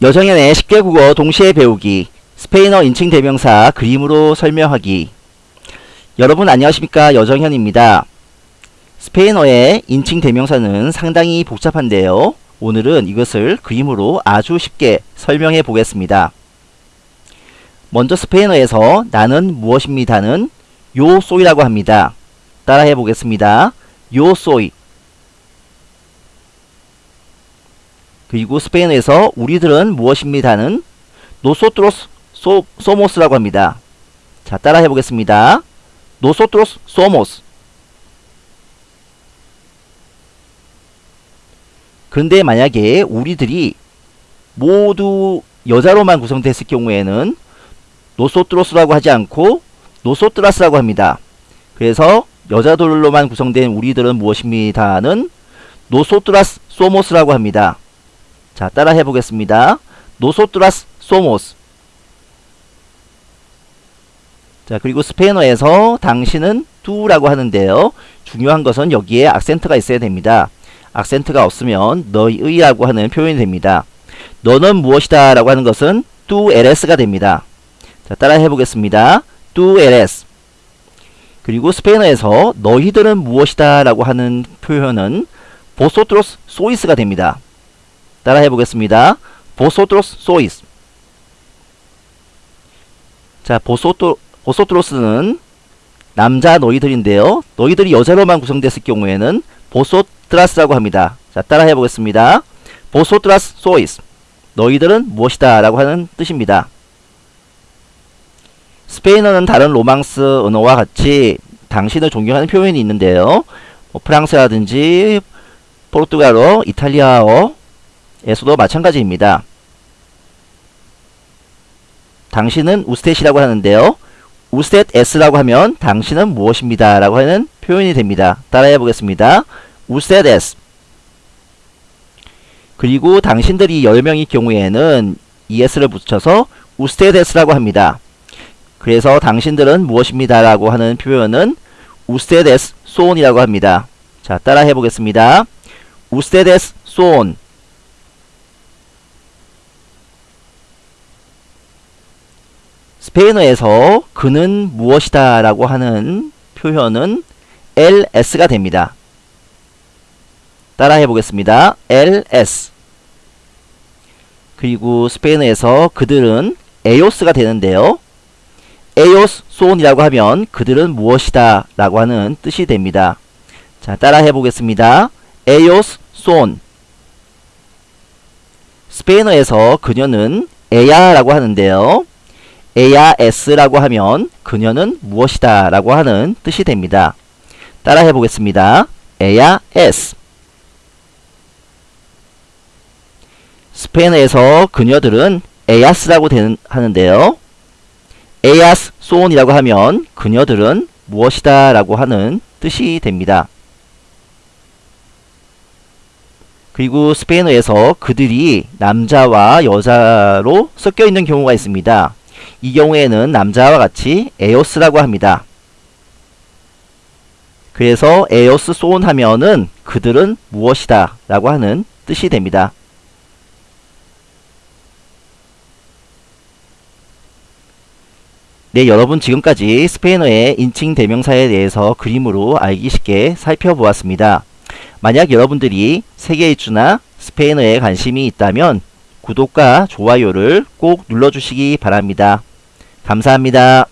여정연의 쉽게 국어 동시에 배우기 스페인어 인칭 대명사 그림으로 설명하기 여러분 안녕하십니까 여정현입니다. 스페인어의 인칭 대명사는 상당히 복잡한데요. 오늘은 이것을 그림으로 아주 쉽게 설명해 보겠습니다. 먼저 스페인어에서 나는 무엇입니다는 요 소이라고 합니다. 따라해 보겠습니다. 요 소이 그리고 스페인어에서 우리들은 무엇입니다는 nosotros so, somos라고 합니다. 자, 따라 해보겠습니다. nosotros somos 그런데 만약에 우리들이 모두 여자로만 구성됐을 경우에는 nosotros라고 하지 않고 nosotras라고 합니다. 그래서 여자들로만 구성된 우리들은 무엇입니다는 nosotras somos라고 합니다. 자, 따라 해보겠습니다. nosotras somos 자, 그리고 스페인어에서 당신은 tú라고 하는데요. 중요한 것은 여기에 악센트가 있어야 됩니다. 악센트가 없으면 너희라고 하는 표현이 됩니다. 너는 무엇이다 라고 하는 것은 tú eres가 됩니다. 자, 따라 해보겠습니다. tú eres 그리고 스페인어에서 너희들은 무엇이다 라고 하는 표현은 vosotros sois가 됩니다. 따라 해 보겠습니다. vosotros sois 자 vosoto, vosotros는 남자 너희들인데요. 너희들이 여자로만 구성됐을 경우에는 vosotras라고 합니다. 자 따라 해 보겠습니다. vosotras sois 너희들은 무엇이다 라고 하는 뜻입니다. 스페인어는 다른 로망스 언어와 같이 당신을 존경하는 표현이 있는데요. 뭐 프랑스라든지 포르투갈어, 이탈리아어, 에서도 마찬가지입니다. 당신은 우스텟이라고 하는데요. 우스텟 S라고 하면 당신은 무엇입니다. 라고 하는 표현이 됩니다. 따라해 보겠습니다. 우스텟 S 그리고 당신들이 10명일 경우에는 ES를 붙여서 우스텟 S라고 합니다. 그래서 당신들은 무엇입니다. 라고 하는 표현은 우스텟 S 소온이라고 합니다. 자, 따라해 보겠습니다. 우스텟 S 소온 스페인어에서 그는 무엇이다 라고 하는 표현은 ls 가 됩니다. 따라 해 보겠습니다. ls 그리고 스페인어에서 그들은 ellos가 되는데요. ellos son이라고 하면 그들은 무엇이다 라고 하는 뜻이 됩니다. 자 따라 해 보겠습니다. ellos son 스페인어에서 그녀는 에야 라고 하는데요. ella es라고 하면 그녀는 무엇이다 라고 하는 뜻이 됩니다. 따라 해 보겠습니다. 에야 s 스페인어에서 그녀들은 에야스라고 되는, 하는데요. 에야스 소온이라고 하면 그녀들은 무엇이다 라고 하는 뜻이 됩니다. 그리고 스페인어에서 그들이 남자와 여자로 섞여 있는 경우가 있습니다. 이 경우에는 남자와 같이 에오스라고 합니다. 그래서 에오스 소온 하면은 그들은 무엇이다 라고 하는 뜻이 됩니다. 네, 여러분 지금까지 스페인어의 인칭 대명사에 대해서 그림으로 알기 쉽게 살펴보았습니다. 만약 여러분들이 세계일주나 스페인어에 관심이 있다면 구독과 좋아요를 꼭 눌러주시기 바랍니다. 감사합니다.